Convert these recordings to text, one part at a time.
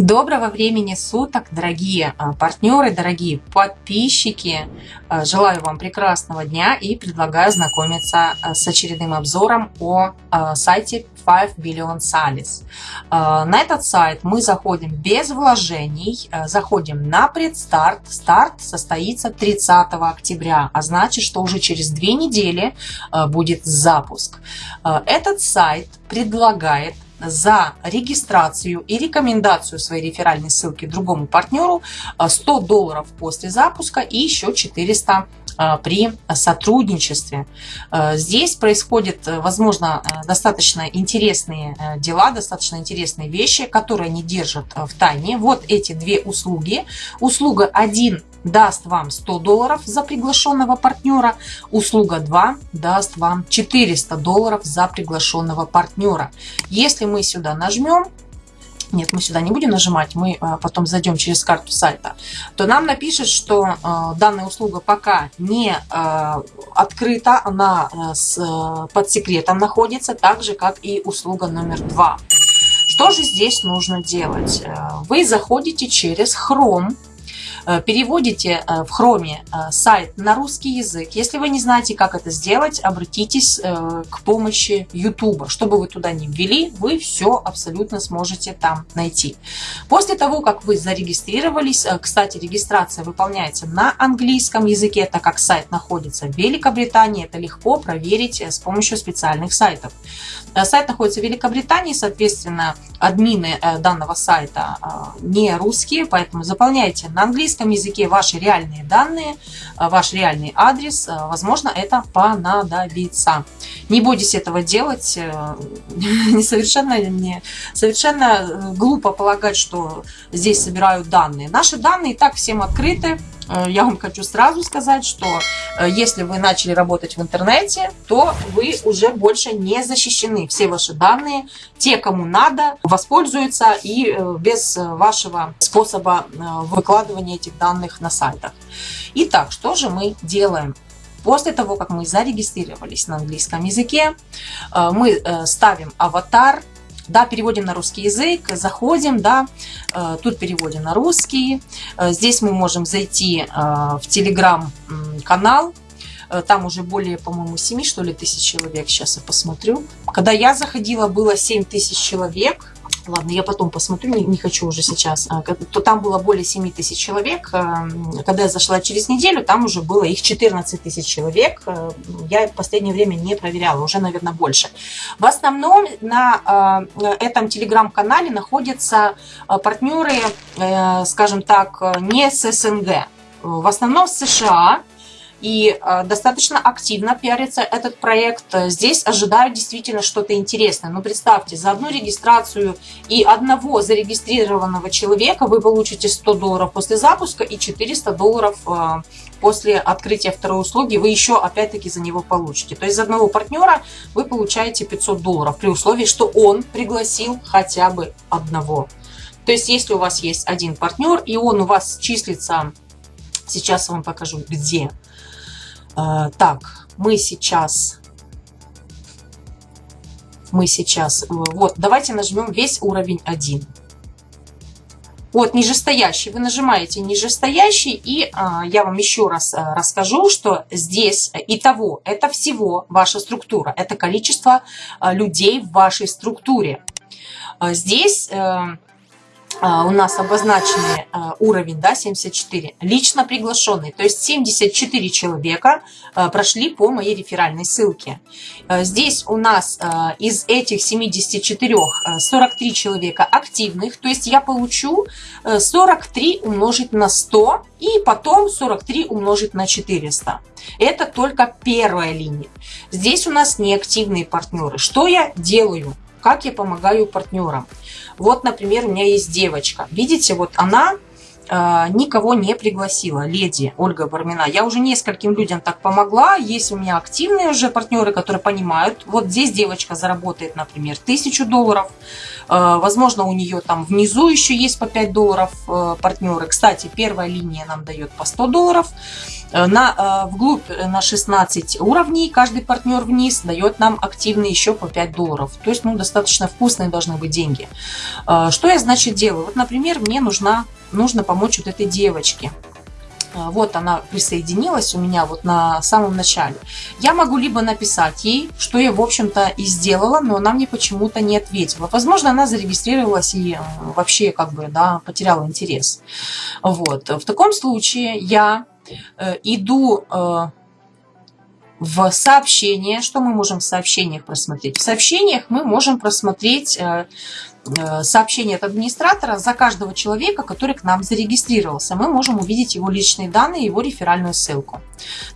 Доброго времени суток, дорогие а, партнеры, дорогие подписчики. А, желаю вам прекрасного дня и предлагаю знакомиться а, с очередным обзором о сайте 5 Billion Salis. На этот сайт мы заходим без вложений, заходим на предстарт. Старт состоится 30 октября, а значит, что уже через две недели будет запуск. Этот сайт предлагает за регистрацию и рекомендацию своей реферальной ссылки другому партнеру 100 э, долларов после запуска и еще 400 э, при сотрудничестве. Э, здесь происходят, возможно, достаточно интересные дела, достаточно интересные вещи, которые они держат в тайне. Вот эти две услуги. Услуга 1 даст вам 100 долларов за приглашенного партнера, услуга 2 даст вам 400 долларов за приглашенного партнера. Если мы сюда нажмем, нет, мы сюда не будем нажимать, мы а, потом зайдем через карту сайта, то нам напишет, что а, данная услуга пока не а, открыта, она под секретом находится, так же, как и услуга номер два. Что же здесь нужно делать? Вы заходите через Chrome, Э, переводите э, в хроме э, сайт на русский язык. Если вы не знаете, как это сделать, обратитесь к помощи YouTube. Чтобы вы туда не ввели, вы все абсолютно сможете там найти. После того, как вы зарегистрировались, кстати, регистрация выполняется на английском языке, так как сайт находится в Великобритании, это легко проверить с помощью специальных сайтов. Сайт находится в Великобритании, соответственно, админы данного сайта не русские, поэтому заполняйте на английском английском языке ваши реальные данные, э, ваш реальный адрес, э, возможно, это понадобится. Не бойтесь этого делать. Э, совершенно, не, совершенно глупо полагать, что здесь собирают данные. Наши данные и так всем открыты. Э, я вам хочу сразу сказать, что э, если вы начали работать в интернете, то вы уже больше не защищены. Все ваши данные, те, кому надо, воспользуются и э, без вашего способа выкладывания этих данных на сайтах. Итак, что же мы делаем? После того, как мы зарегистрировались на английском языке, мы ставим аватар, да, переводим на русский язык, заходим, да, э, тут переводим на русский. Э, здесь мы можем зайти э, в телеграм-канал, там уже более, по-моему, 7, что ли, тысяч человек. Сейчас я посмотрю. Когда я заходила, было 7 тысяч человек. Ладно, я потом посмотрю, не, не хочу уже сейчас. А, то там было более 7 тысяч человек. А, когда я зашла через неделю, там уже было их 14 тысяч человек. А, я в последнее время не проверяла, уже, наверное, больше. В основном на этом телеграм-канале находятся партнеры, э, скажем так, не с СНГ. В основном с США, и э, достаточно активно пиарится этот проект. Здесь ожидают действительно что-то интересное. Но ну, представьте, за одну регистрацию и одного зарегистрированного человека вы получите 100 долларов после запуска и 400 долларов э, после открытия второй услуги вы еще опять-таки за него получите. То есть за одного партнера вы получаете 500 долларов при условии, что он пригласил хотя бы одного. То есть если у вас есть один партнер и он у вас числится, сейчас вам покажу где, а, так, мы сейчас... Мы сейчас... Э, вот, давайте нажмем весь уровень 1. Вот, нижестоящий. Вы нажимаете нижестоящий, и а, я вам еще раз а, расскажу, что здесь и того, это всего ваша структура. Это количество а, людей в вашей структуре. А, здесь... А, а, у нас обозначенный а, уровень, да, 74, лично приглашенный. То есть 74 человека а, прошли по моей реферальной ссылке. Здесь у нас из этих 74 43 человека активных, то есть я получу 43 умножить на 100 и потом 43 умножить на 400. Это только первая линия. Здесь у нас неактивные партнеры. Что я делаю? Как я помогаю партнерам? Вот, например, у меня есть девочка. Видите, вот она э, никого не пригласила, леди Ольга Бармина. Я уже нескольким людям так помогла. Есть у меня активные уже партнеры, которые понимают. Вот здесь девочка заработает, например, тысячу долларов. Э, возможно, у нее там внизу еще есть по 5 долларов э, партнеры. Кстати, первая линия нам дает по 100 долларов. На, вглубь на 16 уровней каждый партнер вниз дает нам активный еще по 5 долларов. То есть, ну, достаточно вкусные должны быть деньги. Что я, значит, делаю? Вот, например, мне нужна, нужно помочь вот этой девочке. Вот она присоединилась у меня вот на самом начале. Я могу либо написать ей, что я, в общем-то, и сделала, но она мне почему-то не ответила. Возможно, она зарегистрировалась и э, вообще, как бы, да, потеряла интерес. Вот. В таком случае я э, иду э, в сообщения. Что мы можем в сообщениях просмотреть? В сообщениях мы можем просмотреть э, э, сообщение от администратора за каждого человека, который к нам зарегистрировался. Мы можем увидеть его личные данные, его реферальную ссылку.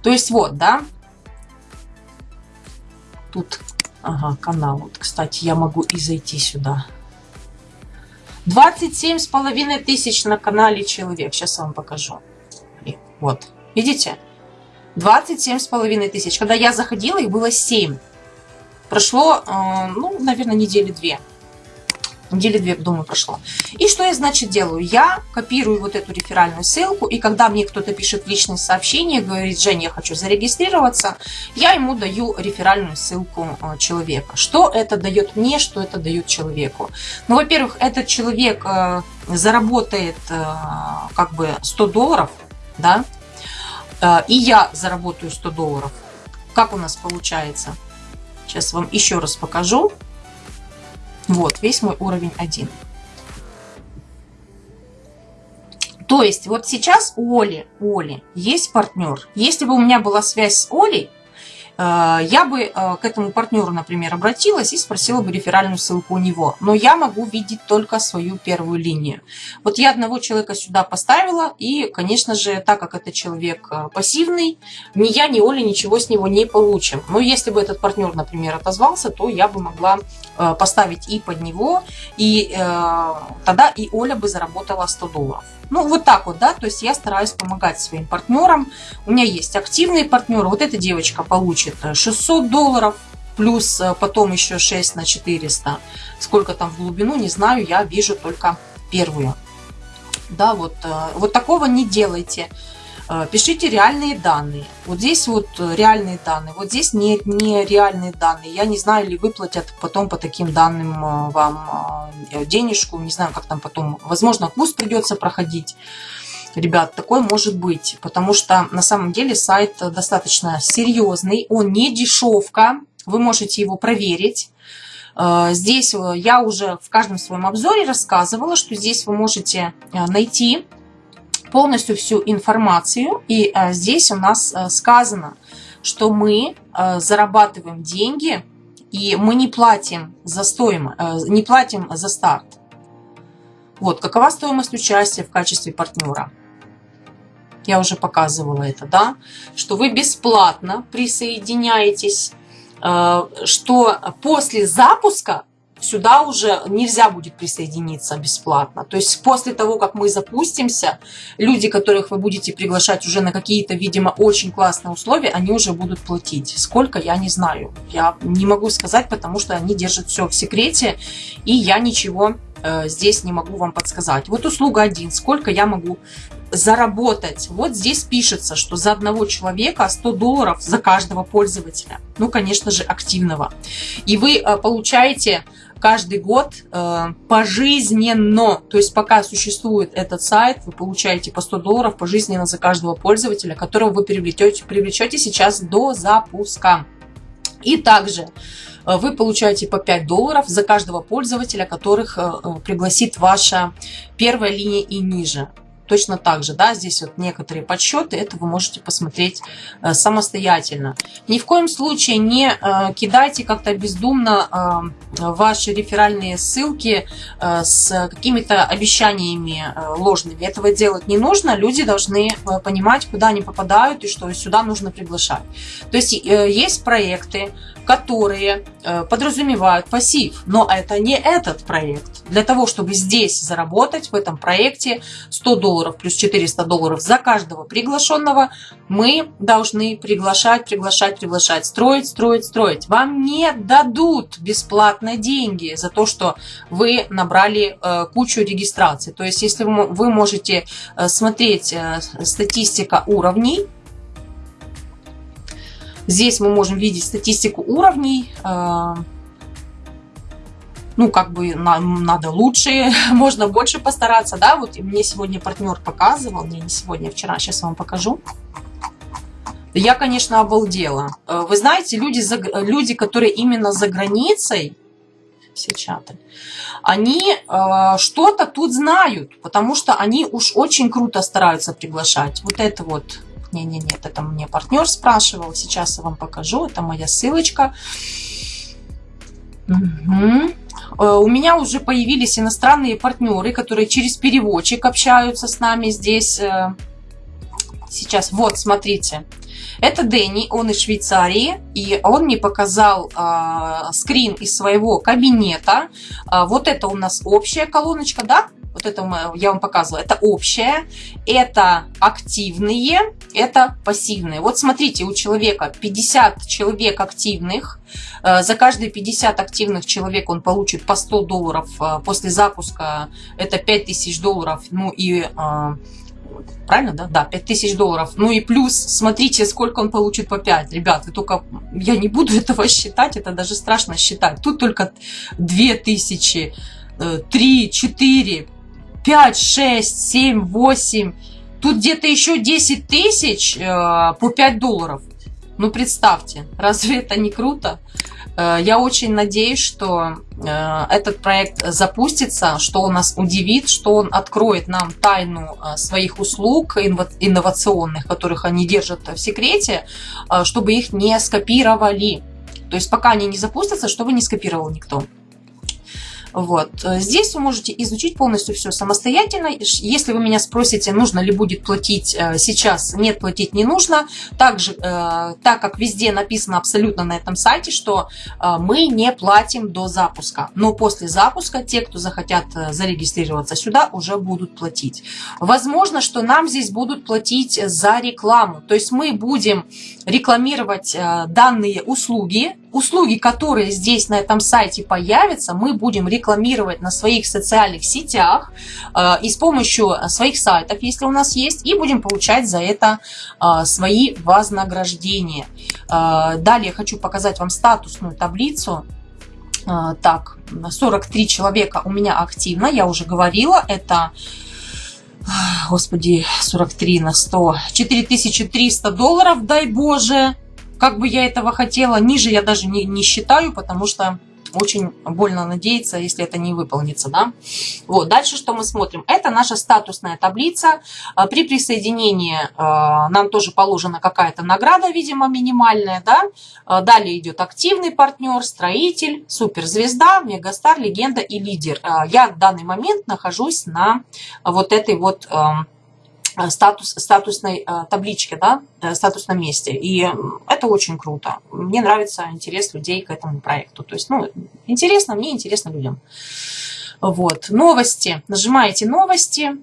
То есть вот, да, тут, ага, канал. Вот, кстати, я могу и зайти сюда. 27 с половиной тысяч на канале человек. Сейчас я вам покажу. Вот, видите? 27 с половиной тысяч. Когда я заходила, их было 7. Прошло, э, ну, наверное, недели две. Недели две, думаю, прошло. И что я, значит, делаю? Я копирую вот эту реферальную ссылку, и когда мне кто-то пишет личное сообщение, говорит, Женя, я хочу зарегистрироваться, я ему даю реферальную ссылку э, человека. Что это дает мне, что это дает человеку? Ну, во-первых, этот человек э, заработает как бы 100 долларов, да, Э, и я заработаю 100 долларов. Как у нас получается? Сейчас вам еще раз покажу. Вот, весь мой уровень 1. То есть, вот сейчас у Оли, у Оли есть партнер. Если бы у меня была связь с Олей, я бы э, к этому партнеру, например, обратилась и спросила бы реферальную ссылку у него. Но я могу видеть только свою первую линию. Вот я одного человека сюда поставила, и, конечно же, так как это человек э, пассивный, ни я, ни Оля ничего с него не получим. Но если бы этот партнер, например, отозвался, то я бы могла поставить и под него, и тогда и Оля бы заработала 100 долларов. Ну, вот так вот, да, то есть я стараюсь помогать своим партнерам. У меня есть активные партнеры. Вот эта девочка получит 600 долларов, плюс э, потом еще 6 на 400. Сколько там в глубину, не знаю, я вижу только первую. Да, вот, э, вот такого не делайте. Э, пишите реальные данные. Вот здесь вот реальные данные, вот здесь не, не реальные данные. Я не знаю, ли выплатят потом по таким данным э, вам э, денежку, не знаю, как там потом, возможно, курс придется проходить. Ребят, такое может быть, потому что на самом деле сайт достаточно серьезный, он не дешевка, вы можете его проверить. Здесь я уже в каждом своем обзоре рассказывала, что здесь вы можете найти полностью всю информацию. И а, здесь у нас а, сказано, что мы а, зарабатываем деньги, и мы не платим за стоимость, не платим за старт. Вот, какова стоимость участия в качестве партнера? Я уже показывала это, да? Что вы бесплатно присоединяетесь, что после запуска сюда уже нельзя будет присоединиться бесплатно. То есть после того, как мы запустимся, люди, которых вы будете приглашать уже на какие-то, видимо, очень классные условия, они уже будут платить. Сколько, я не знаю. Я не могу сказать, потому что они держат все в секрете, и я ничего э, здесь не могу вам подсказать. Вот услуга 1. Сколько я могу заработать. Вот здесь пишется, что за одного человека 100 долларов за каждого пользователя. Ну, конечно же, активного. И вы э, получаете каждый год э, пожизненно. То есть пока существует этот сайт, вы получаете по 100 долларов пожизненно за каждого пользователя, которого вы привлечете, привлечете сейчас до запуска. И также э, вы получаете по 5 долларов за каждого пользователя, которых э, э, пригласит ваша первая линия и ниже точно так же, да, здесь вот некоторые подсчеты, это вы можете посмотреть э, самостоятельно. Ни в коем случае не э, кидайте как-то бездумно э, ваши реферальные ссылки с какими-то обещаниями ложными. Этого делать не нужно, люди должны понимать, куда они попадают и что сюда нужно приглашать. То есть есть проекты, которые подразумевают пассив, но это не этот проект. Для того, чтобы здесь заработать, в этом проекте 100 долларов плюс 400 долларов за каждого приглашенного, мы должны приглашать, приглашать, приглашать, строить, строить, строить. Вам не дадут бесплатно деньги за то, что вы набрали э, кучу регистраций. То есть, если вы можете э, смотреть статистика уровней, Здесь мы можем видеть статистику уровней. Э, ну, как бы нам надо лучше, можно больше постараться, да. Вот мне сегодня партнер показывал, не, не сегодня, а вчера, сейчас вам покажу. Я, конечно, обалдела. Э, вы знаете, люди, люди которые именно за границей, все чаты, они э, что-то тут знают, потому что они уж очень круто стараются приглашать. Вот это вот не, не, нет, это мне партнер спрашивал. Сейчас я вам покажу. Это моя ссылочка. Угу. У меня уже появились иностранные партнеры, которые через переводчик общаются с нами здесь. Э, сейчас, вот, смотрите. Это Дэнни, он из Швейцарии, и он мне показал э, скрин из своего кабинета. Э, вот это у нас общая колоночка, да? Вот это я вам показывала, это общее, это активные, это пассивные. Вот смотрите, у человека 50 человек активных, э, за каждые 50 активных человек он получит по 100 долларов э, после запуска, это 5000 долларов, ну и э, правильно, да? Да, 5000 долларов. Ну и плюс, смотрите, сколько он получит по 5. Ребят, вы только, я не буду этого считать, это даже страшно считать. Тут только 2000, 3, 4, 5, 6, 7, 8, тут где-то еще 10 тысяч э, по 5 долларов. Ну, представьте, разве это не круто? Э, я очень надеюсь, что э, этот проект запустится, что он нас удивит, что он откроет нам тайну э, своих услуг инновационных, которых они держат в секрете, чтобы их не скопировали. То есть пока они не запустятся, чтобы не скопировал никто. Вот. Здесь вы можете изучить полностью все самостоятельно. Если вы меня спросите, нужно ли будет платить э, сейчас, нет, платить не нужно. Также, э, так как везде написано абсолютно на этом сайте, что э, мы не платим до запуска. Но после запуска те, кто захотят зарегистрироваться сюда, уже будут платить. Возможно, что нам здесь будут платить за рекламу. То есть мы будем рекламировать данные услуги, услуги, которые здесь на этом сайте появятся, мы будем рекламировать на своих социальных сетях э, и с помощью своих сайтов, если у нас есть, и будем получать за это э, свои вознаграждения. Э, далее хочу показать вам статусную таблицу. Э, так, 43 человека у меня активно, я уже говорила, это господи, 43 на 100, 4300 долларов, дай боже, как бы я этого хотела, ниже я даже не, не считаю, потому что очень больно надеяться, если это не выполнится, да. Вот, дальше что мы смотрим? Это наша статусная таблица. А, при присоединении а, нам тоже положена какая-то награда, видимо, минимальная, да. А, далее идет активный партнер, строитель, суперзвезда, мегастар, легенда и лидер. Я в данный момент нахожусь на вот этой вот статус, статусной э, табличке, да, э, статусном месте. И это очень круто. Мне нравится интерес людей к этому проекту. То есть, ну, интересно мне, интересно людям. Вот. Новости. Нажимаете новости.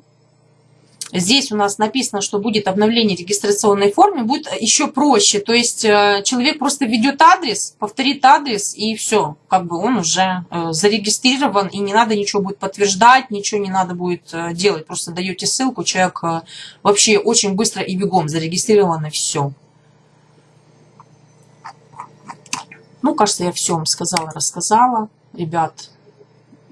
Здесь у нас написано, что будет обновление регистрационной формы, будет еще проще. То есть э, человек просто введет адрес, повторит адрес и все. Как бы он уже э, зарегистрирован и не надо ничего будет подтверждать, ничего не надо будет э, делать. Просто даете ссылку, человек вообще очень быстро и бегом зарегистрирован и все. Ну, кажется, я все вам сказала, рассказала, ребят.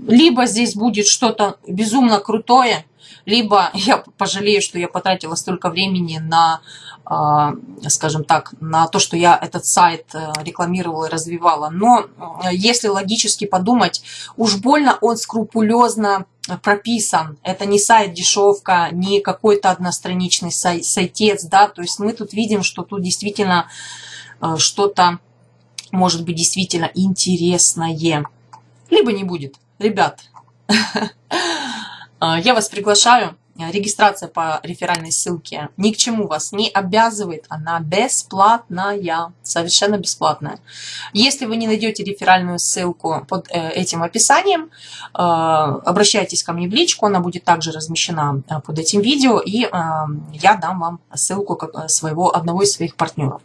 Либо здесь будет что-то безумно крутое, либо я пожалею, что я потратила столько времени на, а, скажем так, на то, что я этот сайт э, рекламировала и развивала. Но э, если логически подумать, уж больно он скрупулезно прописан. Это не сайт дешевка, не какой-то одностраничный сай сайтец, да, то есть мы тут видим, что тут действительно э, что-то может быть действительно интересное. Либо не будет. Ребят, А, я вас приглашаю регистрация по реферальной ссылке ни к чему вас не обязывает, она бесплатная, совершенно бесплатная. Если вы не найдете реферальную ссылку под э, этим описанием, э, обращайтесь ко мне в личку, она будет также размещена э, под этим видео, и я дам вам ссылку своего, одного из своих партнеров.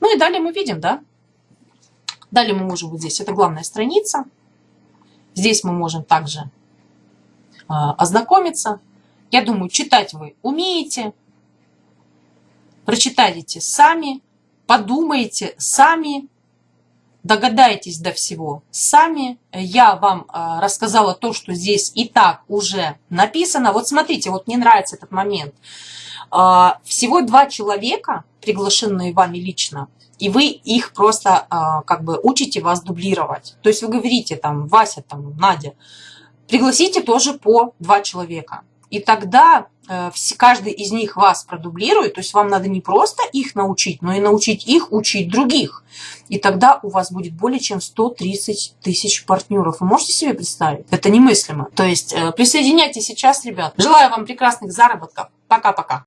Ну и далее мы видим, да, далее мы можем вот здесь, это главная страница, здесь мы можем также ознакомиться, я думаю, читать вы умеете, прочитайте сами, подумайте сами, догадаетесь до всего сами. Я вам э, рассказала то, что здесь и так уже написано. Вот смотрите, вот мне нравится этот момент. Э, всего два человека, приглашенные вами лично, и вы их просто э, как бы учите вас дублировать. То есть вы говорите там, Вася, там, Надя, пригласите тоже по два человека. И тогда э, каждый из них вас продублирует, то есть вам надо не просто их научить, но и научить их учить других. И тогда у вас будет более чем 130 тысяч партнеров. Вы можете себе представить? Это немыслимо. То есть э, присоединяйтесь сейчас, ребят. Желаю вам прекрасных заработков. Пока-пока.